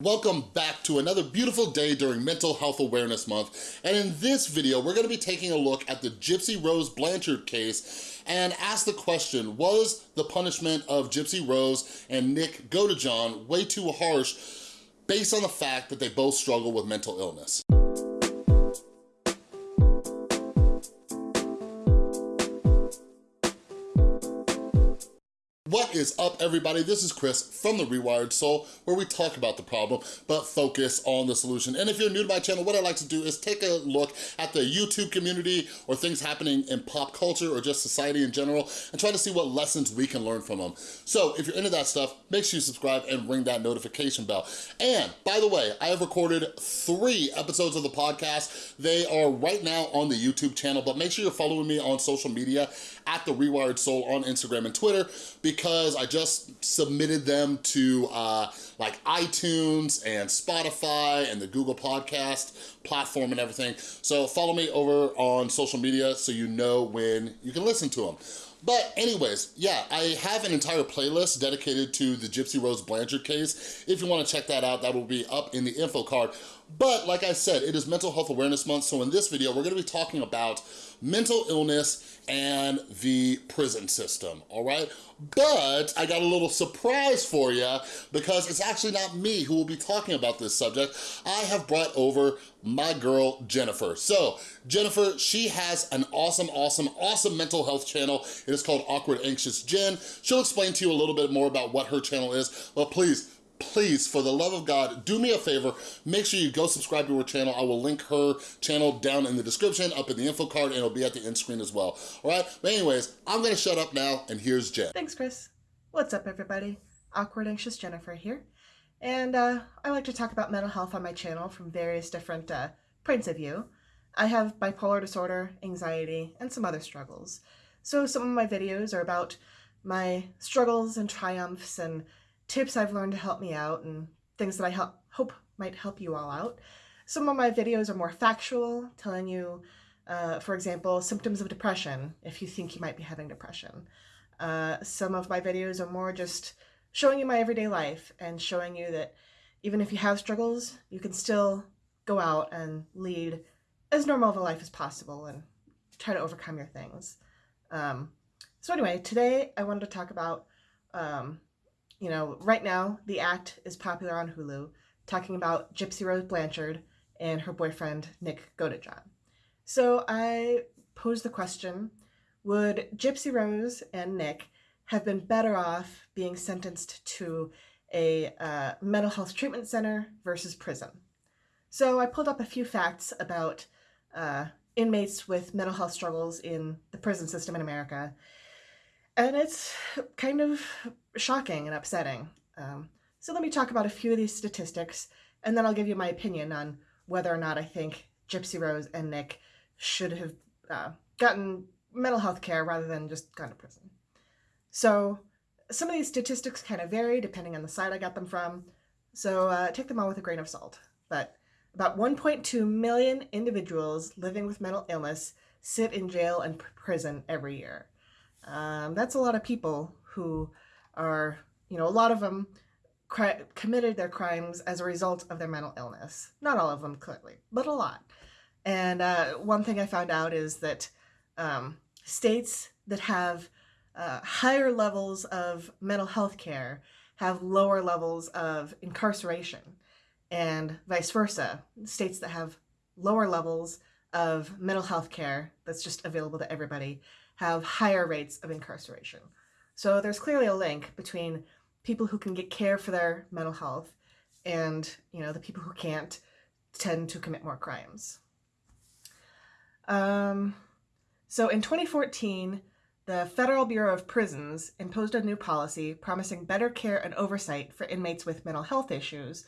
Welcome back to another beautiful day during Mental Health Awareness Month. And in this video, we're gonna be taking a look at the Gypsy Rose Blanchard case and ask the question, was the punishment of Gypsy Rose and Nick Godejohn way too harsh based on the fact that they both struggle with mental illness? What is up, everybody? This is Chris from The Rewired Soul, where we talk about the problem, but focus on the solution. And if you're new to my channel, what I like to do is take a look at the YouTube community or things happening in pop culture or just society in general, and try to see what lessons we can learn from them. So if you're into that stuff, make sure you subscribe and ring that notification bell. And by the way, I have recorded three episodes of the podcast. They are right now on the YouTube channel, but make sure you're following me on social media at The Rewired Soul on Instagram and Twitter, I just submitted them to uh, like iTunes and Spotify and the Google Podcast platform and everything. So follow me over on social media so you know when you can listen to them. But anyways, yeah, I have an entire playlist dedicated to the Gypsy Rose Blanchard case. If you wanna check that out, that will be up in the info card. But like I said, it is Mental Health Awareness Month, so in this video, we're gonna be talking about mental illness and the prison system, all right? But I got a little surprise for you because it's actually not me who will be talking about this subject. I have brought over my girl, Jennifer. So Jennifer, she has an awesome, awesome, awesome mental health channel. It is called Awkward Anxious Jen. She'll explain to you a little bit more about what her channel is, but please, please, for the love of God, do me a favor, make sure you go subscribe to her channel. I will link her channel down in the description, up in the info card, and it'll be at the end screen as well, all right? But anyways, I'm gonna shut up now, and here's Jen. Thanks, Chris. What's up, everybody? Awkward Anxious Jennifer here. And uh, I like to talk about mental health on my channel from various different uh, points of view. I have bipolar disorder, anxiety, and some other struggles. So some of my videos are about my struggles and triumphs and tips I've learned to help me out and things that I help, hope might help you all out. Some of my videos are more factual, telling you, uh, for example, symptoms of depression if you think you might be having depression. Uh, some of my videos are more just showing you my everyday life and showing you that even if you have struggles, you can still go out and lead as normal of a life as possible and try to overcome your things. Um, so anyway, today I wanted to talk about um, you know, right now the act is popular on Hulu, talking about Gypsy Rose Blanchard and her boyfriend Nick Godejohn. So I posed the question, would Gypsy Rose and Nick have been better off being sentenced to a uh, mental health treatment center versus prison? So I pulled up a few facts about uh, inmates with mental health struggles in the prison system in America and it's kind of shocking and upsetting. Um, so let me talk about a few of these statistics, and then I'll give you my opinion on whether or not I think Gypsy Rose and Nick should have uh, gotten mental health care rather than just gone to prison. So some of these statistics kind of vary depending on the site I got them from, so uh, take them all with a grain of salt. But about 1.2 million individuals living with mental illness sit in jail and prison every year. Um, that's a lot of people who are, you know, a lot of them committed their crimes as a result of their mental illness. Not all of them, clearly, but a lot. And uh, one thing I found out is that um, states that have uh, higher levels of mental health care have lower levels of incarceration, and vice versa. States that have lower levels of mental health care that's just available to everybody have higher rates of incarceration. So there's clearly a link between people who can get care for their mental health and, you know, the people who can't tend to commit more crimes. Um, so in 2014, the Federal Bureau of Prisons imposed a new policy promising better care and oversight for inmates with mental health issues,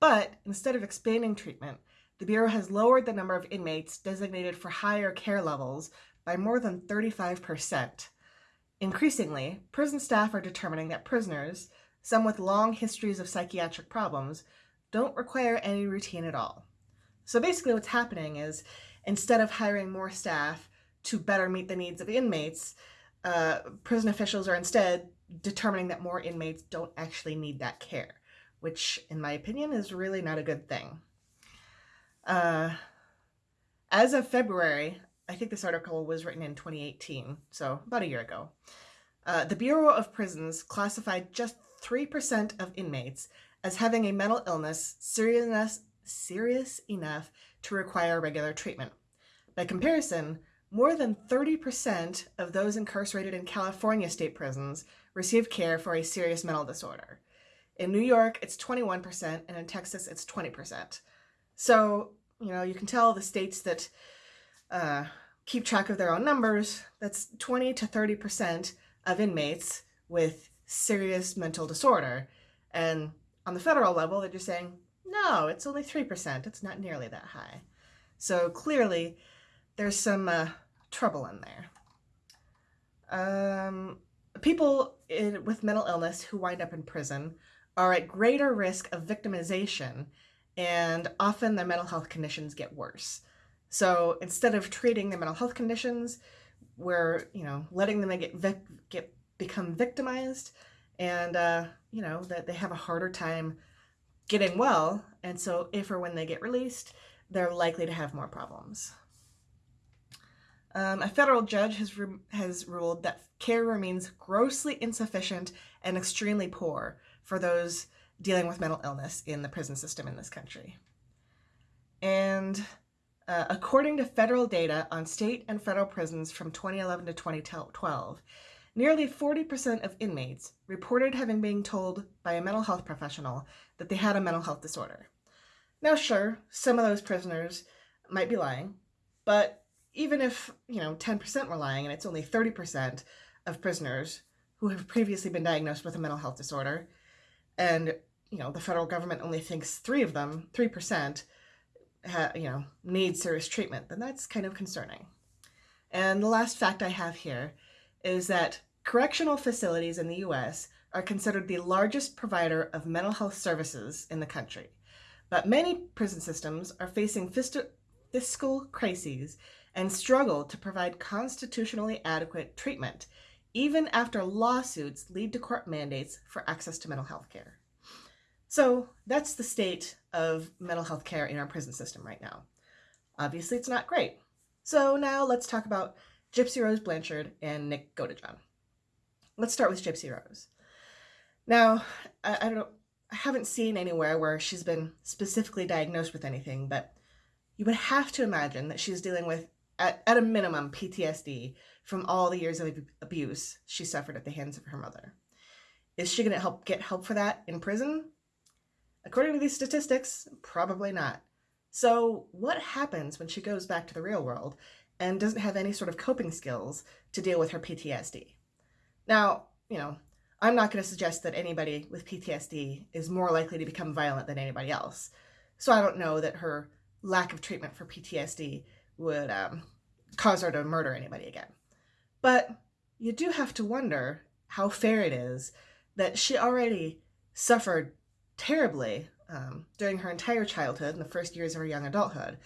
but instead of expanding treatment, the Bureau has lowered the number of inmates designated for higher care levels by more than 35%. Increasingly, prison staff are determining that prisoners, some with long histories of psychiatric problems, don't require any routine at all. So basically what's happening is instead of hiring more staff to better meet the needs of inmates, uh, prison officials are instead determining that more inmates don't actually need that care, which, in my opinion, is really not a good thing. Uh, as of February, I think this article was written in 2018, so about a year ago, uh, the Bureau of Prisons classified just 3% of inmates as having a mental illness serious, serious enough to require regular treatment. By comparison, more than 30% of those incarcerated in California state prisons receive care for a serious mental disorder. In New York, it's 21%, and in Texas, it's 20%. So, you know, you can tell the states that uh, keep track of their own numbers, that's 20 to 30% of inmates with serious mental disorder. And on the federal level, they're just saying, no, it's only 3%. It's not nearly that high. So clearly, there's some uh, trouble in there. Um, people in, with mental illness who wind up in prison are at greater risk of victimization, and often their mental health conditions get worse. So instead of treating their mental health conditions, we're you know letting them get get become victimized, and uh, you know that they have a harder time getting well, and so if or when they get released, they're likely to have more problems. Um, a federal judge has has ruled that care remains grossly insufficient and extremely poor for those dealing with mental illness in the prison system in this country. And uh, according to federal data on state and federal prisons from 2011 to 2012, nearly 40% of inmates reported having been told by a mental health professional that they had a mental health disorder. Now, sure, some of those prisoners might be lying, but even if, you know, 10% were lying and it's only 30% of prisoners who have previously been diagnosed with a mental health disorder, and, you know, the federal government only thinks three of them, 3%, ha, you know, need serious treatment, then that's kind of concerning. And the last fact I have here is that correctional facilities in the US are considered the largest provider of mental health services in the country. But many prison systems are facing fiscal crises and struggle to provide constitutionally adequate treatment, even after lawsuits lead to court mandates for access to mental health care. So that's the state of mental health care in our prison system right now. Obviously, it's not great. So now let's talk about Gypsy Rose Blanchard and Nick Godejohn. Let's start with Gypsy Rose. Now, I, I don't I haven't seen anywhere where she's been specifically diagnosed with anything, but you would have to imagine that she's dealing with, at, at a minimum, PTSD from all the years of abuse she suffered at the hands of her mother. Is she going to help get help for that in prison? According to these statistics, probably not. So, what happens when she goes back to the real world and doesn't have any sort of coping skills to deal with her PTSD? Now, you know, I'm not going to suggest that anybody with PTSD is more likely to become violent than anybody else. So, I don't know that her lack of treatment for PTSD would um, cause her to murder anybody again. But you do have to wonder how fair it is that she already suffered terribly um, during her entire childhood and the first years of her young adulthood.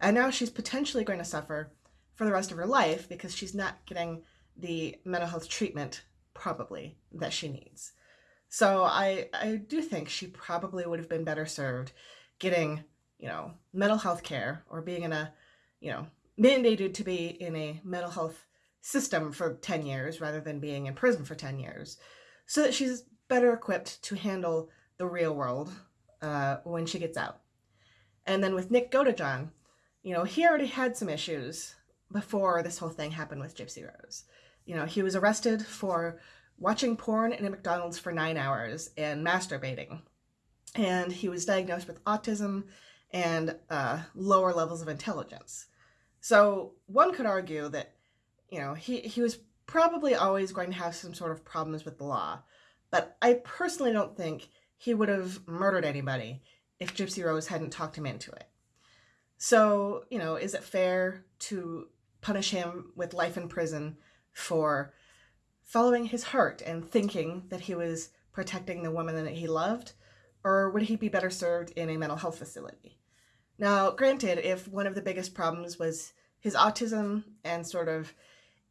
And now she's potentially going to suffer for the rest of her life because she's not getting the mental health treatment, probably, that she needs. So I, I do think she probably would have been better served getting, you know, mental health care or being in a, you know, mandated to be in a mental health system for 10 years rather than being in prison for 10 years so that she's better equipped to handle the real world uh, when she gets out. And then with Nick Godejohn, you know, he already had some issues before this whole thing happened with Gypsy Rose. You know, he was arrested for watching porn in a McDonald's for nine hours and masturbating. And he was diagnosed with autism and uh, lower levels of intelligence. So one could argue that, you know, he, he was probably always going to have some sort of problems with the law. But I personally don't think he would have murdered anybody if Gypsy Rose hadn't talked him into it. So, you know, is it fair to punish him with life in prison for following his heart and thinking that he was protecting the woman that he loved? Or would he be better served in a mental health facility? Now, granted, if one of the biggest problems was his autism and sort of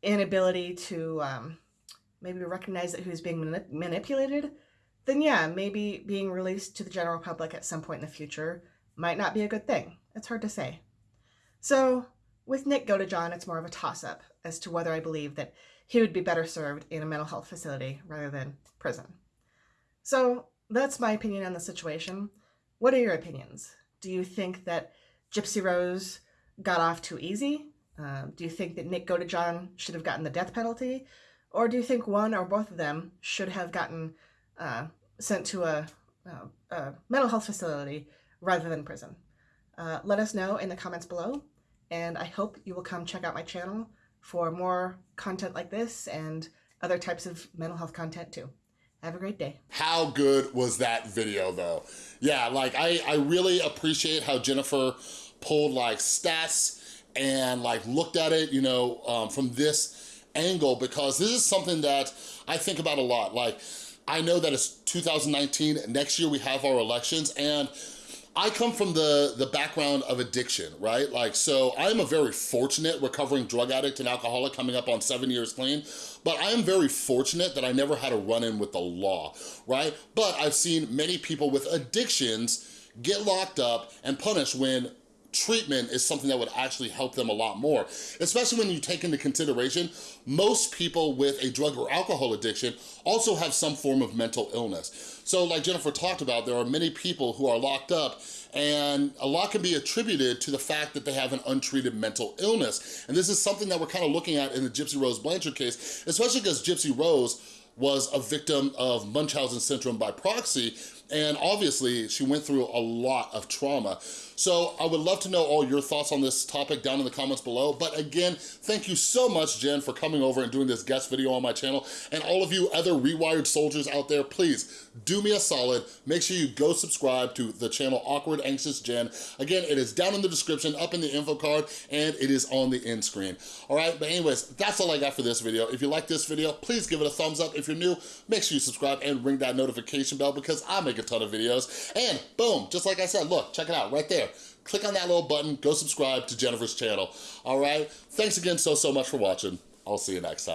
inability to um, maybe recognize that he was being manip- manipulated, then yeah, maybe being released to the general public at some point in the future might not be a good thing. It's hard to say. So with Nick Godejohn, it's more of a toss-up as to whether I believe that he would be better served in a mental health facility rather than prison. So that's my opinion on the situation. What are your opinions? Do you think that Gypsy Rose got off too easy? Uh, do you think that Nick Godejohn should have gotten the death penalty? Or do you think one or both of them should have gotten uh, sent to a, a, a, mental health facility rather than prison? Uh, let us know in the comments below, and I hope you will come check out my channel for more content like this and other types of mental health content too. Have a great day. How good was that video though? Yeah, like I, I really appreciate how Jennifer pulled like stats and like looked at it, you know, um, from this angle because this is something that I think about a lot. Like, I know that it's 2019, next year we have our elections and I come from the, the background of addiction, right? Like, so I'm a very fortunate recovering drug addict and alcoholic coming up on seven years clean, but I am very fortunate that I never had a run-in with the law, right? But I've seen many people with addictions get locked up and punished when treatment is something that would actually help them a lot more, especially when you take into consideration most people with a drug or alcohol addiction also have some form of mental illness. So like Jennifer talked about, there are many people who are locked up and a lot can be attributed to the fact that they have an untreated mental illness. And this is something that we're kind of looking at in the Gypsy Rose Blanchard case, especially because Gypsy Rose was a victim of Munchausen syndrome by proxy, and obviously she went through a lot of trauma. So I would love to know all your thoughts on this topic down in the comments below. But again, thank you so much, Jen, for coming over and doing this guest video on my channel. And all of you other Rewired soldiers out there, please do me a solid. Make sure you go subscribe to the channel Awkward Anxious Jen. Again, it is down in the description, up in the info card, and it is on the end screen. All right, but anyways, that's all I got for this video. If you like this video, please give it a thumbs up. If you're new, make sure you subscribe and ring that notification bell because I make a ton of videos. And boom, just like I said, look, check it out right there. Click on that little button, go subscribe to Jennifer's channel. All right, thanks again so, so much for watching. I'll see you next time.